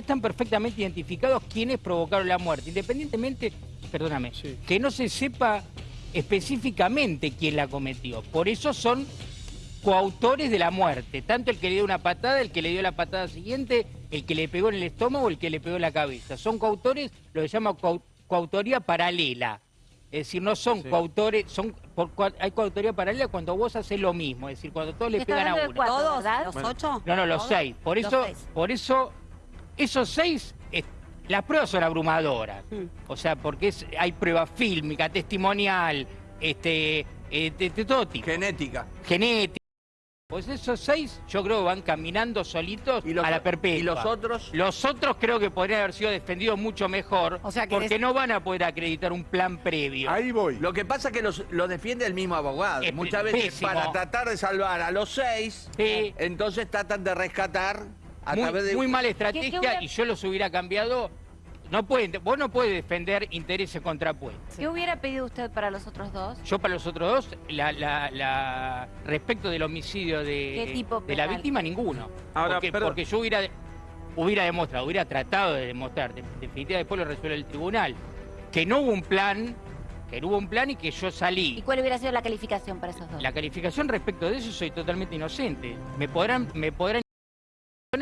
acá están perfectamente identificados quienes provocaron la muerte, independientemente, perdóname, Sí. que no se sepa específicamente quién la cometió. Por eso son coautores de la muerte, tanto el que le dio una patada, el que le dio la patada siguiente, el que le pegó en el estómago, el que le pegó en la cabeza. Son coautores, lo que se llama coau- coautoría paralela. Es decir, no son Sí. coautores, son por hay coautoría paralela cuando vos haces lo mismo, es decir, cuando todos le pegan a uno. cuatro, ¿Todos? ¿verdad? ¿Los ocho? No, no, los ¿Todos? seis. Por Los eso, seis. por eso, esos seis, eh, las pruebas son abrumadoras. Mm. O sea, porque es- hay prueba fílmica, testimonial, este, eh, de, de todo tipo. Genética. Genética. Pues esos seis, yo creo que van caminando solitos ¿Y los, a la perpetua. ¿Y los otros? Los otros creo que podrían haber sido defendidos mucho mejor, O sea que porque des- no van a poder acreditar un plan previo. Ahí voy. Lo que pasa es que los, los defiende el mismo abogado. Es Muchas veces pésimo. para tratar de salvar a los seis, Sí. entonces tratan de rescatar a muy, través de... muy mala ¿Qué- estrategia qué hubiera- y yo los hubiera cambiado. No pueden, vos no puedes defender intereses contrapuestos. ¿Qué hubiera pedido usted para los otros dos? Yo para los otros dos, la, la- la- respecto del homicidio de, ¿Qué tipo de la víctima, ninguno. Ahora, porque, porque yo hubiera, hubiera demostrado, hubiera tratado de demostrar, de- definitivamente después lo resuelve el tribunal, que no hubo un plan, que no hubo un plan y que yo ¿Y salí. cuál hubiera sido la calificación para esos dos? La calificación respecto de eso soy totalmente inocente. Me podrán, me podrán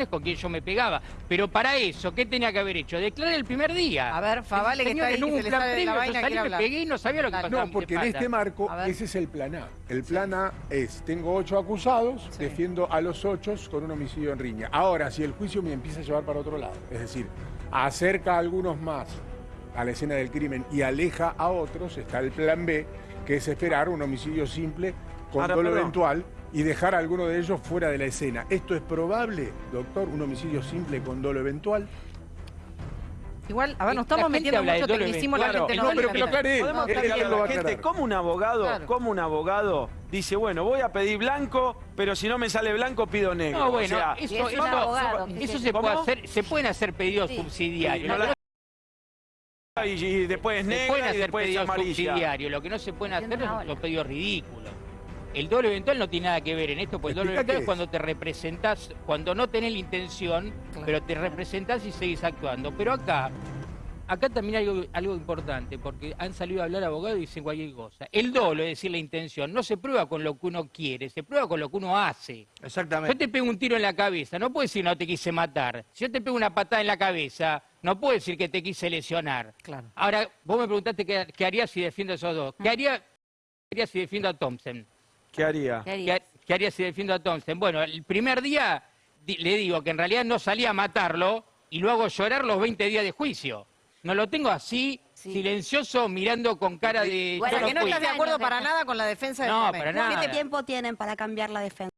con quien yo me pegaba. Pero para eso, ¿qué tenía que haber hecho? Declarar el primer día. A ver, Favale, que está ahí, que un se le plan sale de la yo salí, me pegué y no sabía lo que pasaba. No, porque en este marco ese es el plan A. El plan A es, tengo ocho acusados, Sí. defiendo a los ocho con un homicidio en riña. Ahora, si el juicio me empieza a llevar para otro lado, es decir, acerca a algunos más a la escena del crimen y aleja a otros, está el plan B, que es esperar un homicidio simple con Ahora, dolo perdón. eventual y dejar a alguno de ellos fuera de la escena. ¿Esto es probable, doctor? ¿Un homicidio simple con dolo eventual? Igual, a ver, nos estamos metiendo mucho tecnicismo, la claro. gente no No, pero que lo aclare. Podemos Él- él explicarle lo a va la gente cómo un abogado, Claro. cómo un abogado dice, bueno, voy a pedir blanco, pero si no me sale blanco pido negro. No, bueno, o sea, eso, es eso- abogado eso se- puede hacer, se pueden hacer pedidos Sí. subsidiarios. no y, y después es no se pueden negra y hacer después es amarilla. subsidiarios, lo que no se pueden hacer son los pedidos ridículos. El doble eventual no tiene nada que ver en esto, porque el doble eventual es cuando te representás, cuando no tenés la intención, Claro. pero te representás y seguís actuando. Pero acá, acá también hay algo, algo importante, porque han salido a hablar abogados y dicen cualquier cosa. El dolo, es decir, la intención, no se prueba con lo que uno quiere, se prueba con lo que uno hace. Yo Exactamente. te pego un tiro en la cabeza, no puedo decir no te quise matar. Si yo te pego una patada en la cabeza, no puedo decir que te quise lesionar. Claro. Ahora, vos me preguntaste qué, qué haría si defiendo a esos dos. ¿Qué haría, qué haría si defiendo a Thompson? ¿Qué haría? ¿Qué haría si defiendo a Thompson? Bueno, el primer día di- le digo que en realidad no salía a matarlo y lo hago llorar los 20 días de juicio. No lo tengo así, Sí. silencioso, mirando con cara de... Bueno, que no estás de acuerdo para nada con la defensa del No, momento. para nada. ¿Qué tiempo tienen para cambiar la defensa?